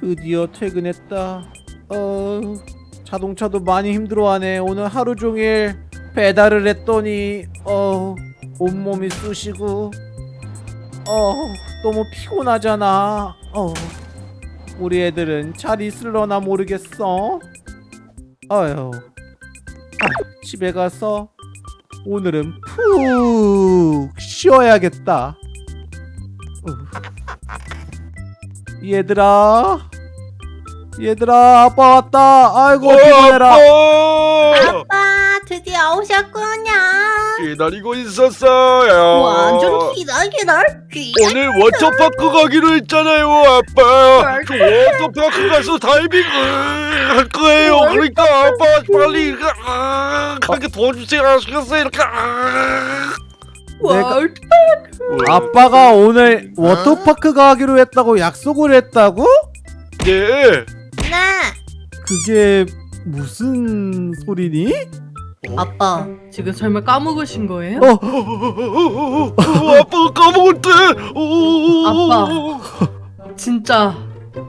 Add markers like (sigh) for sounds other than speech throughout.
드디어 퇴근했다. 어, 자동차도 많이 힘들어하네. 오늘 하루 종일 배달을 했더니 어, 온몸이 쑤시고 어, 너무 피곤하잖아. 어, 우리 애들은 잘 있을려나 모르겠어. 아유, 아, 집에 가서 오늘은 푹 쉬어야겠다. 어. 얘들아 얘들아 아빠 왔다 아이고 피곤해라 아빠 드디어 오셨구나 기다리고 있었어요. 완전 기다 기다 기다 오늘 워터파크 가기로 했잖아요, 아빠. 저 워터파크 가서 다이빙 할 거예요. 그러니까 아빠 빨리 아, 가게 도와주세요. 아시겠어요? 이렇게. 아. 내가- 월 아빠가 오늘 워터파크 가기로 했다고 약속을 했다고? 네. 나 그게 무슨 소리니? 아빠 지금 설마 까먹으신 거예요? 어, 어, 아빠가 까먹었대. 아빠. 진짜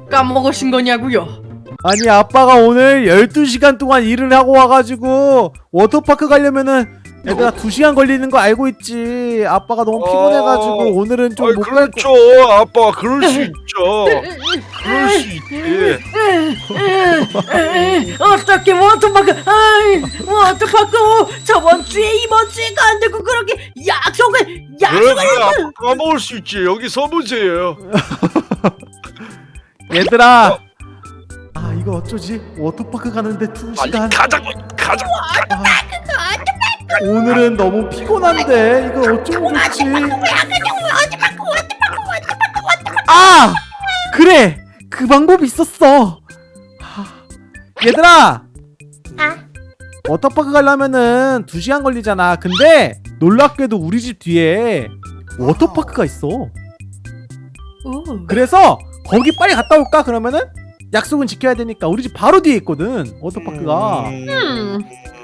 까먹으신 거냐고요? 아니 아빠가 오늘 12시간 동안 일을 하고 와가지고 워터파크 가려면은 애가 2시간 걸리는 거 알고 있지 아빠가 너무 피곤해가지고 어. 오늘은 좀 못갈 거... 그렇죠, 아빠. 그럴 수 있죠. 그럴 수 있지. 어떻게 워터파크 아이, 워터파크 저번 주에 이번 주에가 안 되고 그렇게 약속을 약속을 그래, 아빠 까먹을 수 있지. 여기 서보세요. (laughs) 얘들아 아 이거 어쩌지? 워터파크 가는데 빨리 2시간 가자고, 가자. 오늘은 너무 피곤한데 이거 어쩌면 좋지? 아 그래 그 방법이 있었어. 하, 얘들아 아 워터파크 가려면은 2시간 걸리잖아. 근데 놀랍게도 우리 집 뒤에 워터파크가 있어. 오. 그래서 거기 빨리 갔다 올까? 그러면은 약속은 지켜야 되니까 우리 집 바로 뒤에 있거든. 워터파크가. 음.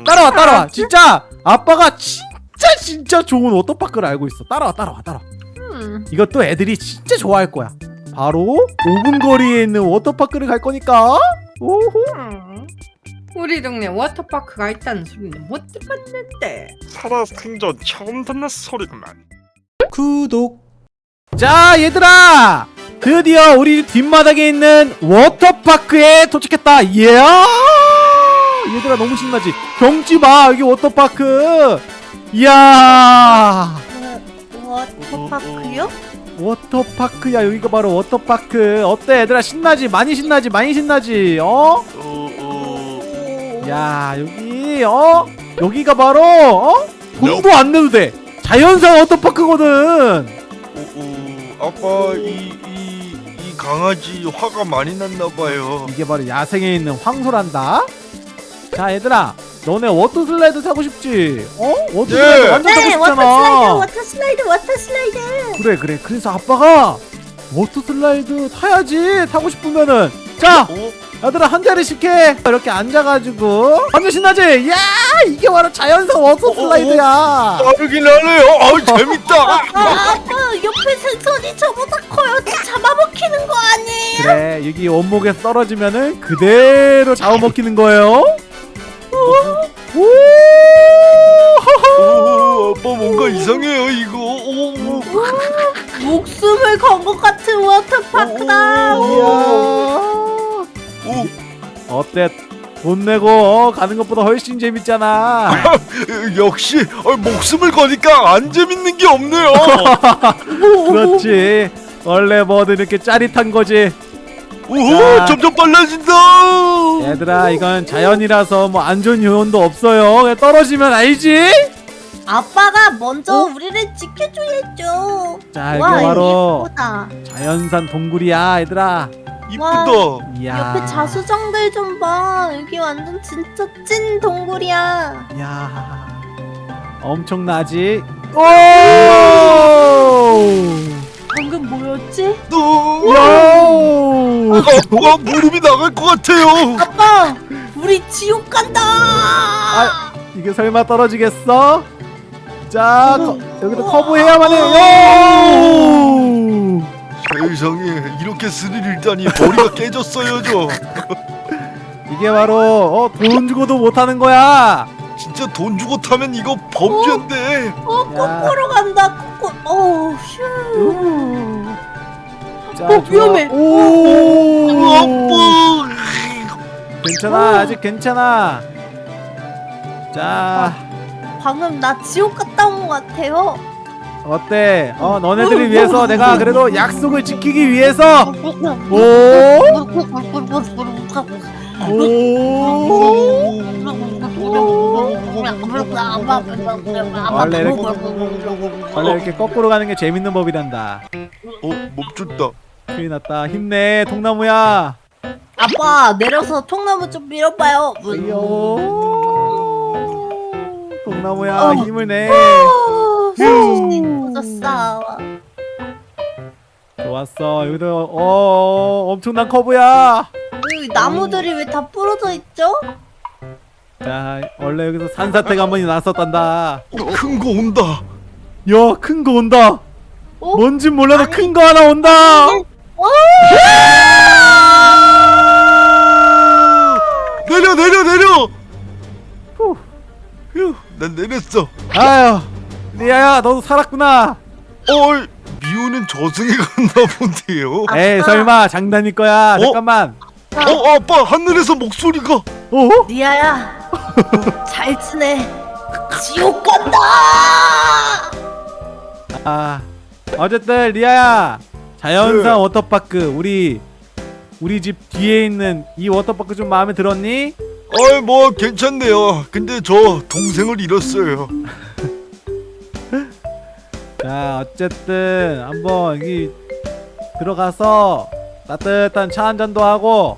따라와 따라와. 진짜? 아빠가 진짜 진짜 좋은 워터파크를 알고 있어. 따라와 따라와 따라와. 음. 이것도 애들이 진짜 좋아할 거야. 바로 5분 거리에 있는 워터파크를 갈 거니까. 오호. 음. 우리 동네 워터파크가 있다는 소리는 못 들었는데. 살아 생전 처음 듣는 소리구만. 구독. 자 얘들아 드디어 우리 뒷마당에 있는 워터파크에 도착했다. 이야! 얘들아 너무 신나지? 경치 봐 여기 워터파크. 이야! 워터파크요? 워터파크야 여기가 바로 워터파크. 어때 얘들아? 신나지? 많이 신나지? 많이 신나지? 어? 어, 어, 야 여기 어? 여기가 바로 어? 돈도 안 내도 돼. 자연산 워터파크거든. 어, 어, 아빠 이, 이, 이 강아지 화가 많이 났나 봐요. 이게 바로 야생에 있는 황소란다 자 얘들아 너네 워터 슬라이드 타고 싶지? 어? 워터 슬라이드 네. 완전 타고 네 싶잖아 워터 슬라이드 워터 슬라이드 워터 슬라이드 그래 그래 그래서 아빠가 워터 슬라이드 타야지 타고 싶으면은 자 어? 얘들아 한 자리씩 해 이렇게 앉아가지고 완전 신나지? 야 이게 바로 자연산 워터 슬라이드야 빠르긴 하네요. 아 재밌다. 옆에 생선이 저보다 커요 잡아먹히는 거 아니에요? 그래 여기 원목에 떨어지면은 그대로 잡아먹히는 거예요 오! 오, 아빠 뭔가 이상해요 이거. 오, 오. 목숨을 건 것 같은 워터파크다 이야 오, 어때 돈 내고 어, 가는 것보다 훨씬 재밌잖아 (laughs) 역시 어, 목숨을 거니까 안 재밌는 게 없네요. (laughs) 그렇지 원래 뭐든 이렇게 짜릿한 거지 오, 자. 점점 빨라진다. 얘들아 이건 자연이라서 뭐 안전 요원도 없어요 그냥 떨어지면 알지? 아빠가 먼저 우리를 지켜줘야죠 자 이게 와 바로 자연산 동굴이야 얘들아 이쁘다. 이야 옆에 자수정들 좀 봐. 여기 완전 진짜 찐 동굴이야. 야 엄청나지? 오! 방금 뭐였지? 또 요! 아빠 무릎이 나갈 것 같아요. 아빠, 우리 지옥 간다. 아, 이게 설마 떨어지겠어? 자, 커, 여기도 커브해야만 해요. 세상에 이렇게 스릴 일다니 머리가 깨졌어요 저. 이게 바로 어, 돈 주고도 못하는 거야 진짜 돈 주고 타면 이거 범죄인데. 어 야. 거꾸로 간다 거꾸로 어우 휴 자, 어, 좋아. 위험해. 오 아빠. 괜찮아 아직 괜찮아 자 방금 나 지옥 갔다 온 것 같아요 어때? 어 너네들을 위해서 내가 그래도 약속을 지키기 위해서. 오? 오. 원래 이렇게 원래 이렇게 거꾸로 가는 게 재밌는 법이란다. 어 멈췄다. 큰일 났다. 힘내 통나무야. 아빠 내려서 통나무 좀 밀어봐요. 어이요 통나무야 어. 힘을 내 휴 졌어 좋았어 여기도 어 엄청난 커브야 여기 나무들이 왜 다 부러져 있죠? 자 원래 여기서 산사태가 한 번이 났었단다 큰 거 온다. 야 큰 거 온다 어? 뭔진 몰라도 큰 거 하나 온다 어? 내려 내려 내려. 후. 휴, 난 내렸어. 아유 리아야 너도 살았구나 어, 미호는 저승에 갔나 본데요. 아. 에이 설마 장난일 거야 어? 잠깐만 어, 아빠 하늘에서 목소리가. 어? 리아야 (laughs) 잘 지내 지옥 간다 아 어쨌든 리아야 자연산 네. 워터파크 우리 우리 집 뒤에 있는 이 워터파크 좀 마음에 들었니? 어이 뭐 괜찮네요. 근데 저 동생을 잃었어요. (laughs) 자 어쨌든 한번 여기 들어가서 따뜻한 차 한 잔도 하고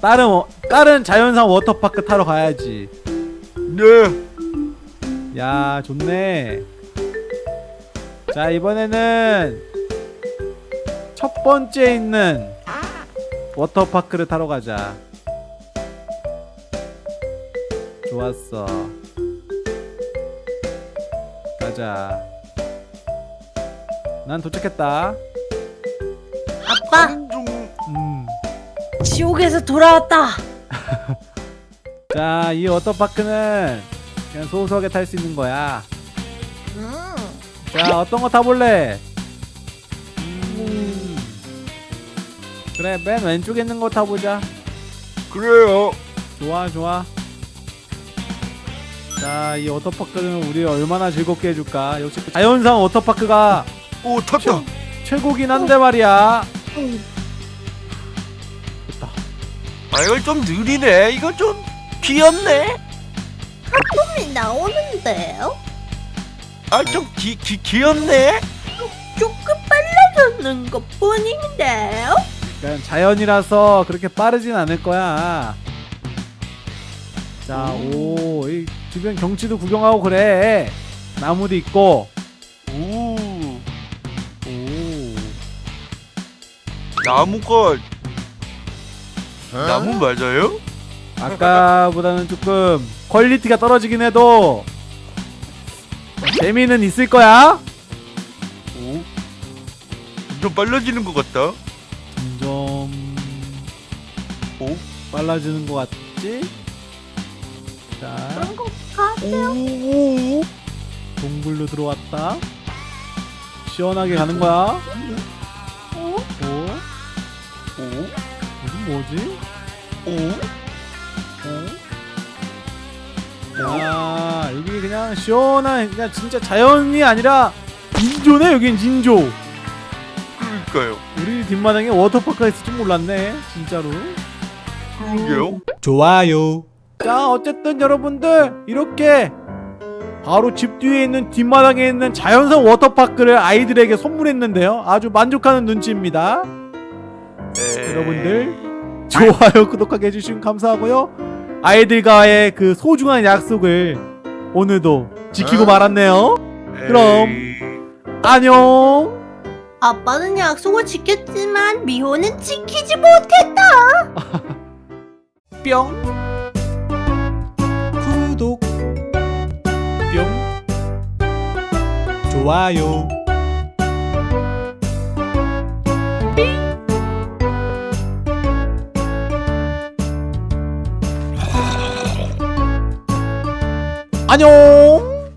다른 워- 다른 자연산 워터파크 타러 가야지. 네. 야 좋네. 자 이번에는 첫 번째 있는 워터파크를 타러 가자. 좋았어. 가자 난 도착했다 아빠 좀 음. 지옥에서 돌아왔다 (laughs) 자, 이 워터파크는 그냥 소소하게 탈 수 있는 거야. 음. 자, 어떤 거 타볼래? 음. 그래, 맨 왼쪽에 있는 거 타보자. 그래요. 좋아, 좋아. 자, 이 워터파크는 우리 얼마나 즐겁게 해줄까? 역시 자연산 워터파크가 오 탔다. 최고긴 한데 말이야. 됐다. 아 이거 좀 느리네. 이거 좀 귀엽네. 꿈이 나오는데요? 아좀 귀, 귀, 귀엽네. 조금 빨라졌는 것 뿐인데요? 그냥 자연이라서 그렇게 빠르진 않을 거야. 자, 오, 이 주변 경치도 구경하고 그래. 나무도 있고. 나무가 나무 맞아요? 아까보다는 조금 퀄리티가 떨어지긴 해도 재미는 있을 거야. 오. 좀 빨라지는 것 같다. 점점 오. 빨라지는 것 같지? 자, 그런 것 같아요. 동굴로 들어왔다. 시원하게 가는 거야. 뭐지? 오. 어? 야 여기 그냥 시원한 그냥 진짜 자연이 아니라 인조네 여긴 인조 그러니까요. 우리 뒷마당에 워터파크가 있을 줄 몰랐네 진짜로 그러게요. 좋아요 자 어쨌든 여러분들 이렇게 바로 집 뒤에 있는 뒷마당에 있는 자연산 워터파크를 아이들에게 선물했는데요 아주 만족하는 눈치입니다 에이. 여러분들 좋아요 구독하게 해주시면 감사하고요. 아이들과의 그 소중한 약속을 오늘도 지키고 어? 말았네요. 그럼. 안녕. 아빠는 약속을 지켰지만 미호는 지키지 못했다. (laughs) 뿅. 구독. 뿅. 좋아요 안녕